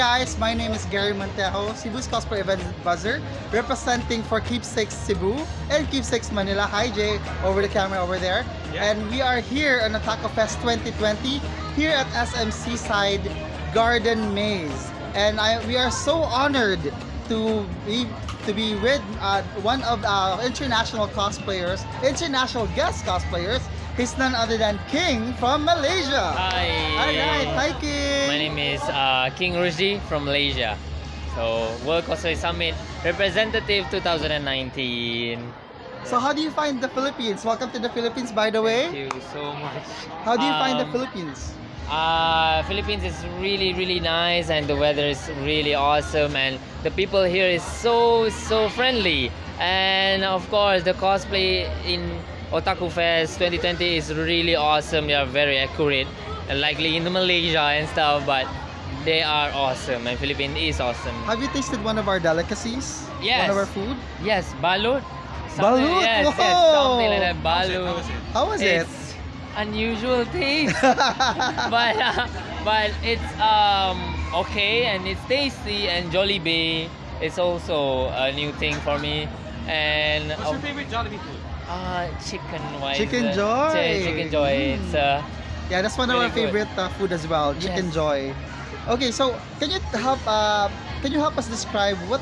guys, my name is Gary Montejo, Cebu's Cosplay Event Buzzer, representing for Keepsakes Cebu and Keepsakes Manila. Hi Jay, over the camera over there. Yeah. And we are here on Otaku Fest 2020 here at SMC Side Garden Maze. And I, we are so honored to be to be with uh, one of our international cosplayers, international guest cosplayers. He's none other than King from Malaysia. Hi. Alright, hi King. My name is uh, King Rushdi from Malaysia. So World Cosplay Summit representative 2019. So how do you find the Philippines? Welcome to the Philippines, by the way. Thank you so much. How do you find the Um, Philippines? Uh, Philippines is really really nice and the weather is really awesome and the people here is so so friendly and of course the cosplay in Otaku Fest 2020 is really awesome. They are very accurate, likely in Malaysia and stuff, but they are awesome and Philippines is awesome. Have you tasted one of our delicacies? Yes. One of our food? Yes, balut. Something- Balut? Yes, yes, something like that. How was it? Balut. How was it? How was it? It's unusual taste, but uh, but it's um okay and it's tasty and Jollibee is also a new thing for me. And What's your favorite Jollibee food? Uh, chicken wise. Chicken Joy. chi- Chicken joy. It's uh, yeah, that's one of our favorite uh, food as well, chicken Yes. joy. Okay, so can you help uh, can you help us describe what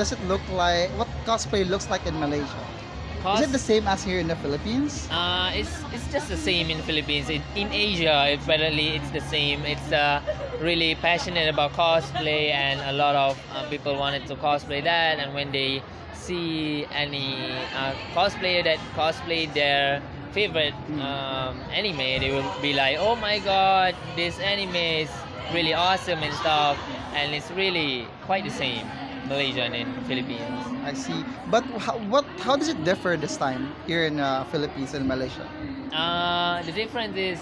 does it look like? What cosplay looks like in Malaysia? Is it the same as here in the Philippines? Uh, it's it's just the same in Philippines. It, in Asia, apparently it's the same. It's uh, really passionate about cosplay, and a lot of uh, people wanted to cosplay that. And when they see any uh, cosplayer that cosplay their favorite um, anime, they will be like, "Oh my god, this anime is really awesome and stuff." And it's really quite the same, Malaysian and Philippines. I see. But how, what how does it differ this time here in uh, Philippines and Malaysia? Uh, the difference is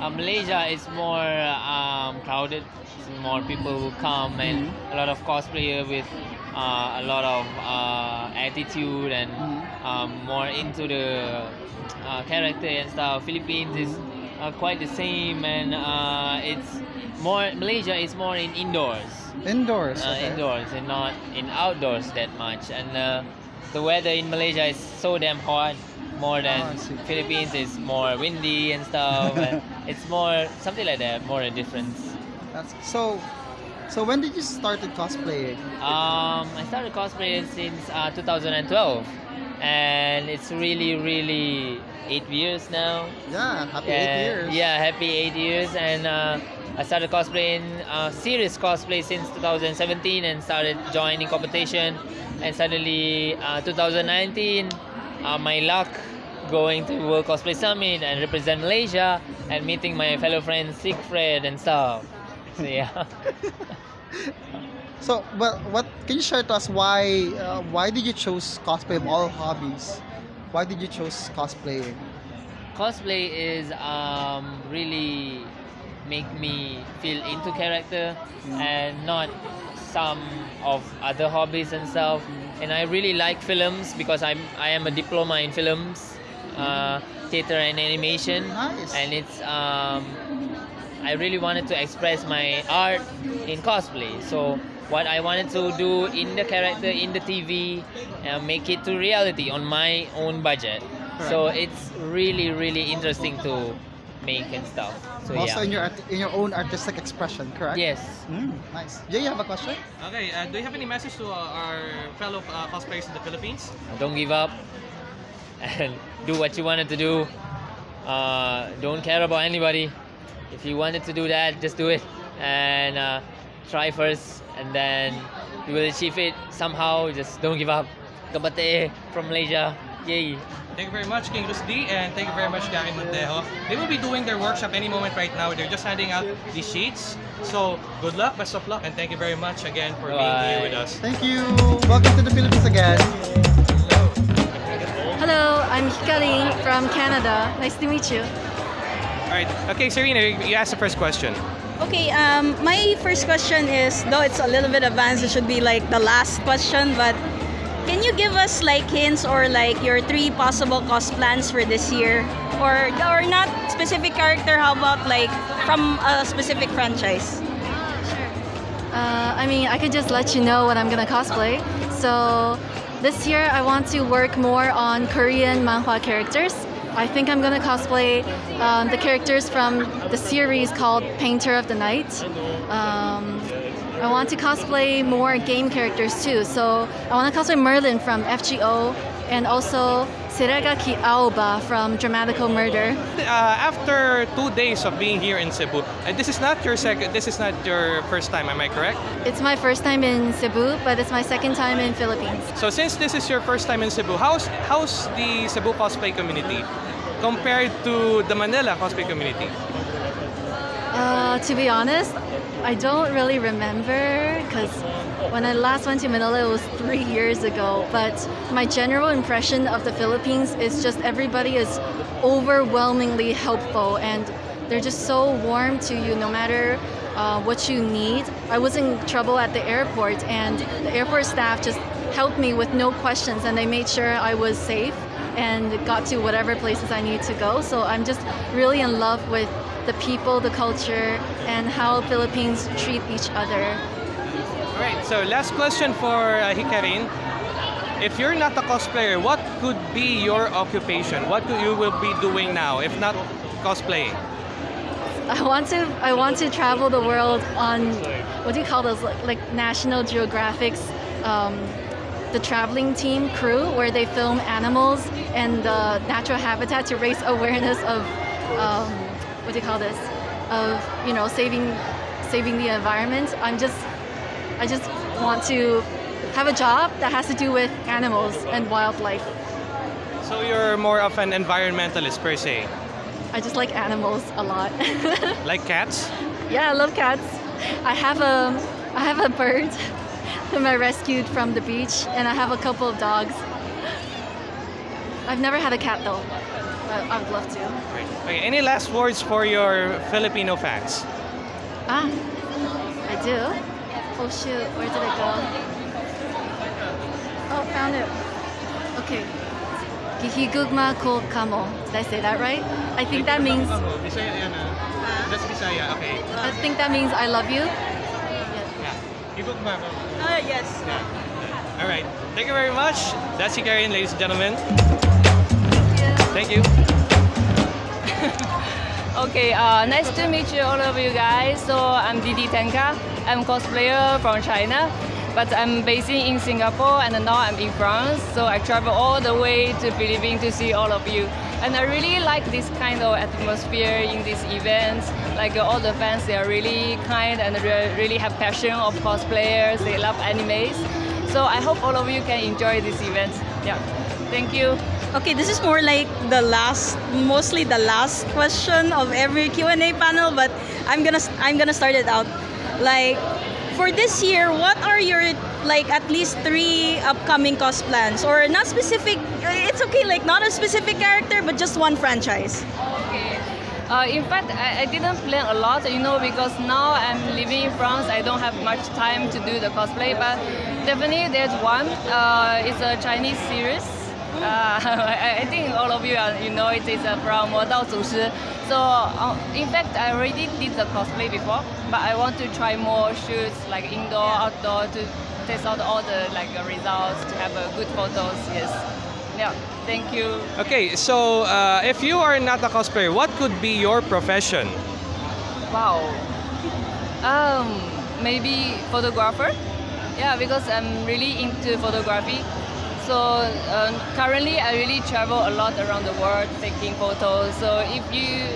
uh, Malaysia is more um, crowded. More people will come and a lot of cosplayer with uh, a lot of uh, attitude and Mhm. um, more into the uh, character and stuff. Philippines is uh, quite the same and uh, it's more Malaysia is more in indoors Indoors. uh, okay. indoors and not in outdoors that much. And uh, the weather in Malaysia is so damn hot, more than Oh, Philippines is more windy and stuff. and it's more something like that, more a difference. That's, so, so when did you started cosplaying? Um, I started cosplaying since uh, 2012, and it's really, really eight years now. Yeah, happy eight years. Yeah, happy eight years, and uh, I started cosplaying uh, serious cosplay since 2017, and started joining competition. And suddenly, uh, 2019, uh, my luck going to World Cosplay Summit and represent Malaysia and meeting my fellow friends Siegfried and stuff. So yeah. So, but what can you share to us why uh, why did you choose cosplay of all hobbies? Why did you choose cosplaying? cosplay is um, really make me feel into character and not some of other hobbies and stuff and i really like films because i'm i am a diploma in films uh, theater and animation Nice. and it's um, i really wanted to express my art in cosplay so what i wanted to do in the character in the tv and make it to reality on my own budget so it's really really interesting to make and stuff so also yeah in your art- in your own artistic expression, correct? yes Mm, nice. Jay, you have a question? Okay, uh, do you have any message to uh, our fellow uh, cosplayers in the Philippines? don't give up and do what you wanted to do uh, don't care about anybody if you wanted to do that just do it and uh, try first and then you will achieve it somehow just don't give up kabate from malaysia yay Thank you very much, King Rusdi, and thank you very much, Gary Montejo. They will be doing their workshop any moment right now. They're just handing out these sheets. So, good luck, best of luck, and thank you very much again for being here with us. Thank you. Welcome to the Philippines again. Hello, I'm Hikarin from Canada. Nice to meet you. All right. Okay, Serena, you asked the first question. Okay, um, my first question is, though it's a little bit advanced, it should be like the last question, but can you give us like hints or like your three possible cos plans for this year? Or, or not specific character, how about like from a specific franchise? Uh, I mean, I could just let you know what I'm gonna cosplay. So this year, I want to work more on Korean manhwa characters. I think I'm gonna cosplay um, the characters from the series called Painter of the Night. Um, I want to cosplay more game characters too. So I want to cosplay Merlin from FGO and also Seragaki Aoba from Dramatical Murder. Uh, after two days of being here in Cebu, and this is not your second, this is not your first time, am I correct? It's my first time in Cebu, but it's my second time in Philippines. So since this is your first time in Cebu, how's how's the Cebu cosplay community compared to the Manila cosplay community? Uh, to be honest, I don't really remember because when I last went to Manila, it was three years ago. But my general impression of the Philippines is just everybody is overwhelmingly helpful and they're just so warm to you no matter uh, what you need. I was in trouble at the airport and the airport staff just helped me with no questions and they made sure I was safe and got to whatever places I need to go. So I'm just really in love with the people, the culture, and how Philippines treat each other. Alright, so last question for uh, Hikarin. If you're not a cosplayer, what could be your occupation? What could you will be doing now if not cosplaying? I want to I want to travel the world on what do you call those like, like National Geographic's um, the traveling team crew where they film animals and the natural habitat to raise awareness of um, what do you call this of you know saving saving the environment. I'm just I just want to have a job that has to do with animals and wildlife. So you're more of an environmentalist per se, I just like animals a lot. like cats. Yeah, I love cats. I have a I have a bird whom I rescued from the beach, and I have a couple of dogs. I've never had a cat though, but I would love to. Right. Okay, any last words for your Filipino fans? Ah, I do. Oh shoot, where did it go? Oh, found it. Okay. Gihigugma ko kamo. Did I say that right? I think that means ah. That's Bisaya, okay. I think that means I love you. Yeah. Uh, yes. All right. Thank you very much. That's Hikarin, ladies and gentlemen. Thank you. Okay, uh, nice to meet you, all of you guys. So I'm Didi Tenka. I'm cosplayer from China, but I'm based in Singapore and now I'm in France. So I travel all the way to Philippines to see all of you. And I really like this kind of atmosphere in these events. Like all the fans, they are really kind and re- really have passion of cosplayers. They love animes. So I hope all of you can enjoy this event. Yeah, thank you. Okay, this is more like the last, mostly the last question of every Q and A panel, but I'm gonna I'm gonna start it out. Like, for this year, what are your like at least three upcoming cos plans, or not specific? it's okay, like not a specific character, but just one franchise. Okay. Uh, in fact, I, I, didn't plan a lot, you know, because now I'm living in France, I don't have much time to do the cosplay, but definitely there's one. Uh, it's a Chinese series. Hmm. Uh, I, think all of you, are, you know, it is uh, from Dao Zushi. So, uh, in fact, I already did the cosplay before, but I want to try more shoots, like indoor, outdoor, to test out all the like results, to have a good photos, yes. Yeah. Thank you. Okay, so uh, if you are not a cosplayer, what could be your profession? Wow. Um, maybe photographer. Yeah, because I'm really into photography. So um, currently, I really travel a lot around the world taking photos. So if you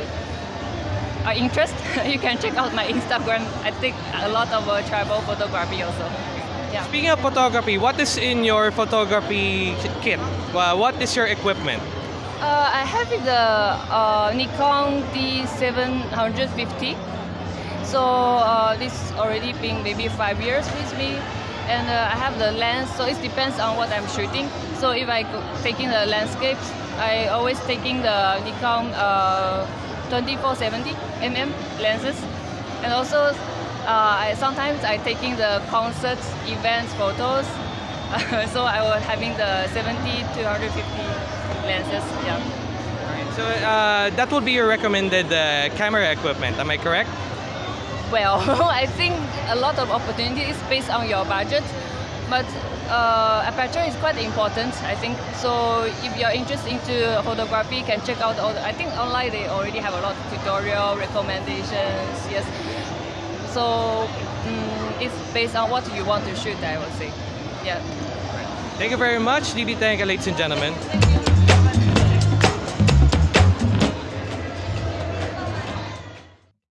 are interested, you can check out my Instagram. I take a lot of uh, travel photography also. Yeah. Speaking of photography, what is in your photography kit? Uh, what is your equipment? Uh, I have the uh, Nikon D750. So uh, this already been maybe five years with me, and uh, I have the lens. So it depends on what I'm shooting. So if I go taking the landscapes, I always taking the Nikon uh, 2470 mm lenses, and also I, sometimes I taking the concert events photos. so I was having the 70 250 lenses. Yeah. So uh, that would be your recommended uh, camera equipment. Am I correct? well, I think a lot of opportunity is based on your budget, but uh, aperture is quite important. I think so. If you're interested into photography, you can check out. All the, I think online they already have a lot of tutorial recommendations. Yes. So mm, it's based on what you want to shoot. I would say. Yeah. Thank you very much, Didi Tenka, ladies and gentlemen.